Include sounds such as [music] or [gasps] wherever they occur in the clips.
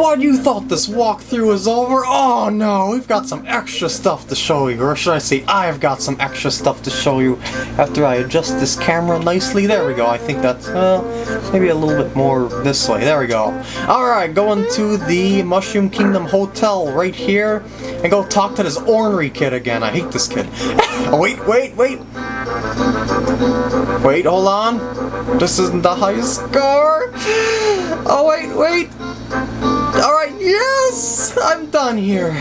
What, you thought this walkthrough was over? Oh no, we've got some extra stuff to show you, or should I say I've got some extra stuff to show you after I adjust this camera nicely. There we go, I think that's, uh, maybe a little bit more this way. There we go. Alright, going to the Mushroom Kingdom Hotel right here, and go talk to this ornery kid again. I hate this kid. [laughs] oh, wait, wait, wait! Wait, hold on. This isn't the high score. [gasps] Oh, wait, wait. Alright, yes! I'm done here.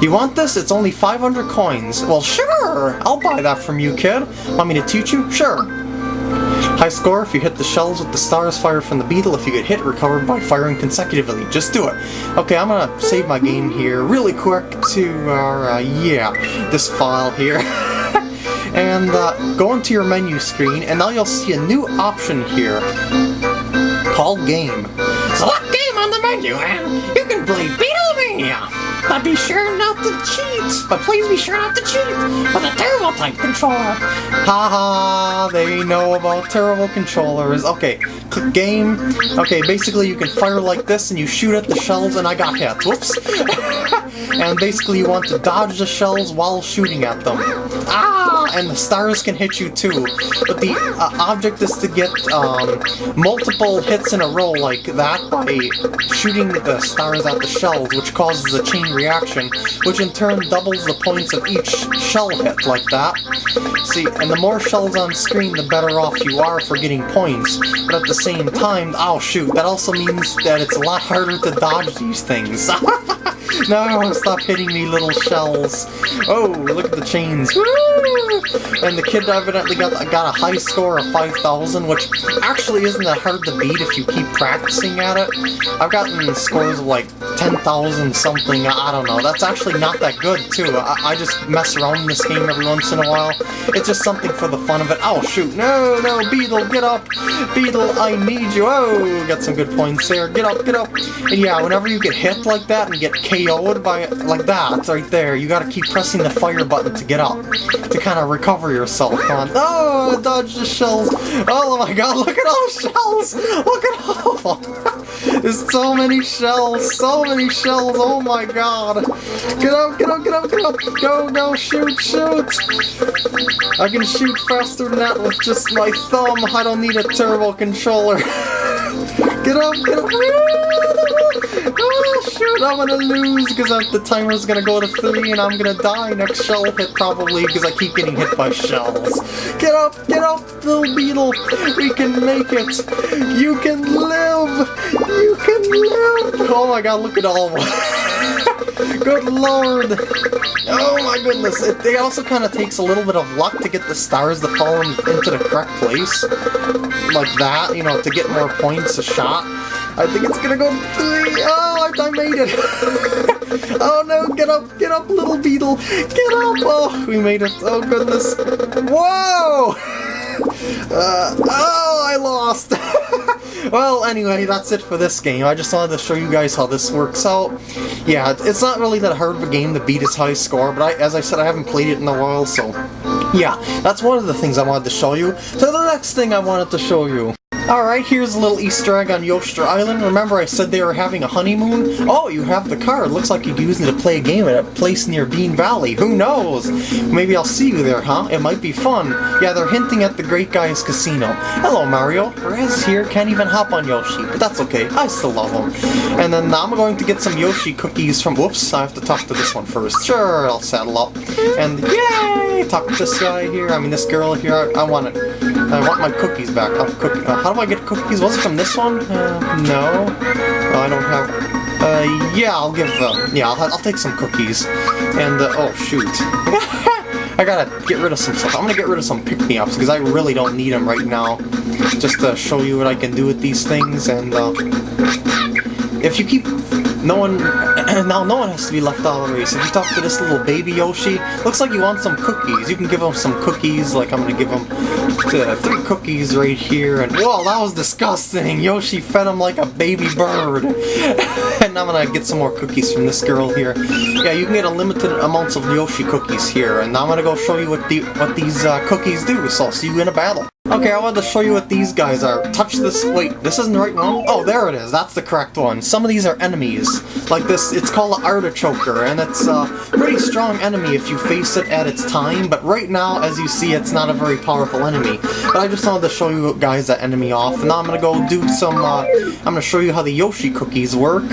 You want this? It's only 500 coins. Well, sure! I'll buy that from you, kid. Want me to teach you? Sure. High score if you hit the shells with the stars fired from the beetle. If you get hit, recover by firing consecutively. Just do it. Okay, I'm gonna save my game here really quick to, uh, yeah, this file here. [laughs] and uh, go into your menu screen, and now you'll see a new option here called Game. Menu, and you can play Beetle Mania! But be sure not to cheat! But please be sure not to cheat with a Turbo type controller! Haha, they know about terrible controllers. Okay, click game. Okay, basically you can fire like this and you shoot at the shells and I got hit. Whoops. [laughs] and basically you want to dodge the shells while shooting at them. Ah! And the stars can hit you too. But the uh, object is to get um, multiple hits in a row like that by shooting the stars at the shells, which causes a chain reaction, which in turn doubles the points of each shell hit like that. See, and the more shells on screen, the better off you are for getting points. But at the same time, oh shoot, that also means that it's a lot harder to dodge these things. [laughs] no, stop hitting me little shells. Oh, look at the chains. And the kid evidently got, got a high score of 5,000, which actually isn't that hard to beat if you keep practicing at it. I've gotten scores of like 10,000 something, I don't know. That's actually not that good, too. I, I just mess around in this game every once in a while. It's just something for the fun of it. Oh, shoot. No, no, Beetle, get up. Beetle, I need you. Oh, got some good points there. Get up, get up. And yeah, whenever you get hit like that and get KO'd by like that, right there, you gotta keep pressing the fire button to get up. To kind of recover yourself. On. Oh, dodge the shells. Oh my god, look at all the shells. Look at all. [laughs] There's so many shells. So many shells. Oh my god. Get up, get up, get up, get up. Go, go, shoot, shoot. I can shoot faster than that with just my thumb. I don't need a turbo controller. [laughs] get up, get up. Oh shoot, I'm gonna lose because the timer's gonna go to 3 and I'm gonna die next shell hit probably because I keep getting hit by shells. Get up, get up, little beetle. We can make it. You can live. You can live. Oh my god, look at all. [laughs] Good lord. Oh my goodness. It, it also kind of takes a little bit of luck to get the stars to fall into the correct place. Like that, you know, to get more points a shot. I think it's gonna go three. Oh, I, I made it. [laughs] oh no, get up, get up, little beetle. Get up. Oh, we made it. Oh goodness. Whoa. [laughs] [laughs] Uh, oh, I lost. [laughs] well, anyway, that's it for this game. I just wanted to show you guys how this works out. Yeah, it's not really that hard of a game to beat its high score, but I, as I said, I haven't played it in a while, so... Yeah, that's one of the things I wanted to show you. So the next thing I wanted to show you Alright, here's a little easter egg on Yo'ster Island. Remember I said they were having a honeymoon? Oh, you have the card. Looks like you could use it to play a game at a place near Bean Valley. Who knows? Maybe I'll see you there, huh? It might be fun. Yeah, they're hinting at the Grate Guy's Casino. Hello, Mario. Raz here can't even hop on Yoshi, but that's okay. I still love him. And then I'm going to get some Yoshi cookies from... Whoops, I have to talk to this one first. Sure, I'll saddle up. And yay! Talk to this guy here. I mean, this girl here. I, I want it. I want my cookies back. I'm cooking. Uh, how do I get cookies? Was it from this one? Uh, no. Oh, I don't have... Uh, yeah, I'll give, uh, yeah, I'll, I'll take some cookies. And, uh, oh, shoot. [laughs] I gotta get rid of some stuff. I'm gonna get rid of some pick-me-ups, because I really don't need them right now. Just to show you what I can do with these things, and, uh... If you keep no one, [clears throat] now no one has to be left out of the race. If you talk to this little baby Yoshi, looks like you want some cookies. You can give him some cookies, like I'm gonna give him uh, three cookies right here. And whoa, that was disgusting. Yoshi fed him like a baby bird. [laughs] and I'm gonna get some more cookies from this girl here. Yeah, you can get unlimited amounts of Yoshi cookies here. And I'm gonna go show you what the what these uh, cookies do. So I'll see you in a battle. Okay, I wanted to show you what these guys are. Touch this- wait, this isn't the right one? Oh, there it is, that's the correct one. Some of these are enemies. Like this, it's called an Artichoker, and it's a pretty strong enemy if you face it at its time, but right now, as you see, it's not a very powerful enemy. But I just wanted to show you guys that enemy off, and now I'm gonna go do some, uh, I'm gonna show you how the Yoshi cookies work.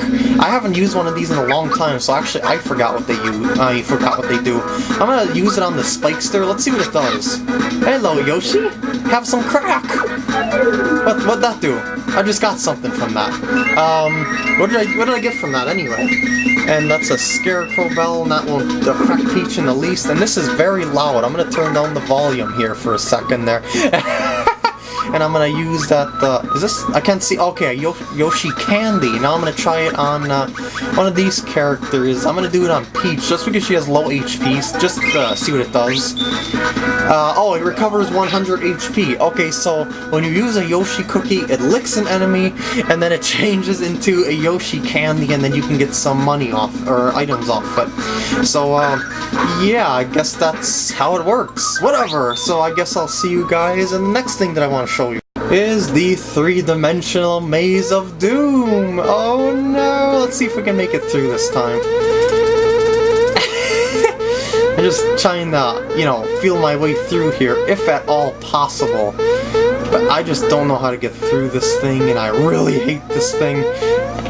I haven't used one of these in a long time, so actually I forgot what they use. I forgot what they do. I'm gonna use it on the Spikester, let's see what it does. Hello, Yoshi! Have some crack! What, what'd that do? I just got something from that. Um, what did I, what did I get from that anyway? And that's a Scarecrow Bell, and that won't affect Peach in the least, and this is very loud. I'm gonna turn down the volume here for a second there. [laughs] and I'm gonna use that, uh, is this, I can't see, okay, Yoshi Candy. Now I'm gonna try it on, uh, one of these characters. I'm gonna do it on Peach, just because she has low HP, just uh, see what it does. Uh, oh, it recovers 100 HP. Okay, so when you use a Yoshi cookie, it licks an enemy, and then it [laughs] changes into a Yoshi candy, and then you can get some money off, or items off it. So, uh, yeah, I guess that's how it works. Whatever, so I guess I'll see you guys in the next thing that I want to show is the three-dimensional Maze of Doom! Oh no! Let's see if we can make it through this time. [laughs] I'm just trying to, you know, feel my way through here, if at all possible. But I just don't know how to get through this thing, and I really hate this thing.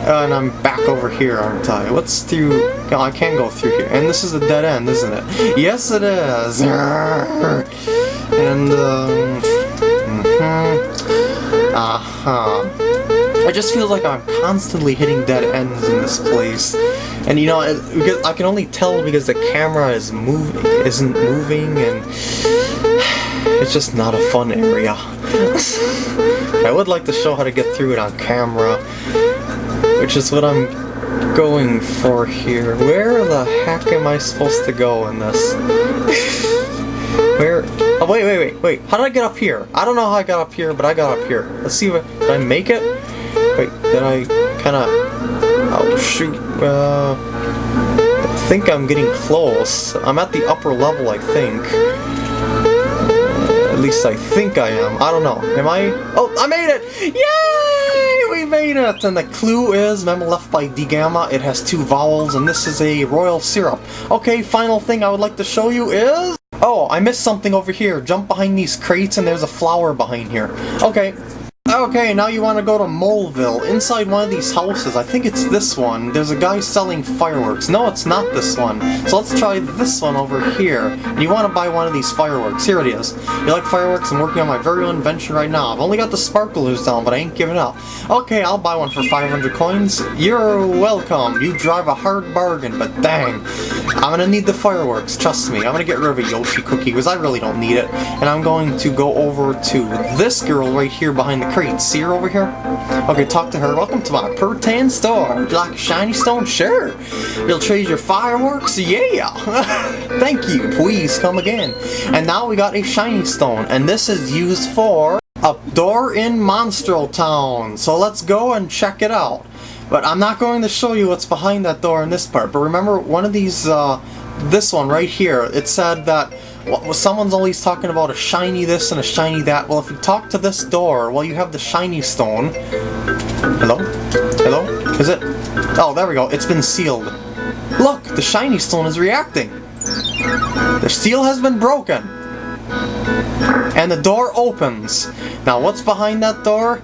And I'm back over here, aren't I? What's through... No, I can't go through here. And this is a dead end, isn't it? Yes, it is! [laughs] And, um... Mm -hmm. Uh-huh. It just feels like I'm constantly hitting dead ends in this place. And you know, I can only tell because the camera is moving, isn't moving, and it's just not a fun area. [laughs] I would like to show how to get through it on camera, which is what I'm going for here. Where the heck am I supposed to go in this? [laughs] Where? Oh, wait, wait, wait, wait. How did I get up here? I don't know how I got up here, but I got up here. Let's see if I, did I make it? Wait, did I kind of... Oh, shoot. Uh, I think I'm getting close. I'm at the upper level, I think. at least I think I am. I don't know. Am I? Oh, I made it! Yay! We made it! And the clue is, memo left by D Gamma. It has two vowels, and this is a royal syrup. Okay, final thing I would like to show you is... Oh, I missed something over here. Jump behind these crates and there's a flower behind here. Okay, Okay, now you want to go to Moleville. Inside one of these houses, I think it's this one, there's a guy selling fireworks. No, it's not this one. So let's try this one over here. And you want to buy one of these fireworks. Here it is. You like fireworks? I'm working on my very own invention right now. I've only got the sparklers down, but I ain't giving up. Okay, I'll buy one for 500 coins. You're welcome. You drive a hard bargain, but dang. I'm gonna need the fireworks, trust me. I'm gonna get rid of a Yoshi cookie, because I really don't need it. And I'm going to go over to this girl right here behind the crate great. See her over here? Okay, talk to her. Welcome to my Pertan store. Would you like a shiny stone? Sure. You'll trade your fireworks? Yeah. [laughs] Thank you. Please come again. And now we got a shiny stone. And this is used for a door in Monstro Town. So let's go and check it out. But I'm not going to show you what's behind that door in this part. But remember, one of these, uh, this one right here, it said that well, someone's always talking about a shiny this and a shiny that. Well, if you talk to this door, well, you have the shiny stone. Hello? Hello? Is it? Oh, there we go. It's been sealed. Look, the shiny stone is reacting. The seal has been broken. And the door opens. Now, what's behind that door?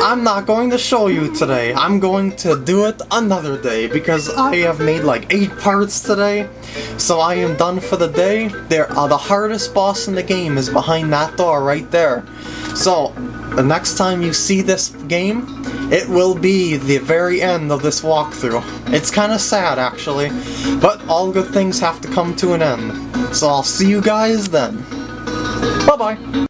I'm not going to show you today. I'm going to do it another day because I have made like 8 parts today. So I am done for the day. There, uh, the hardest boss in the game is behind that door right there. So, the next time you see this game, it will be the very end of this walkthrough. It's kind of sad actually, but all good things have to come to an end. So I'll see you guys then. Bye-bye!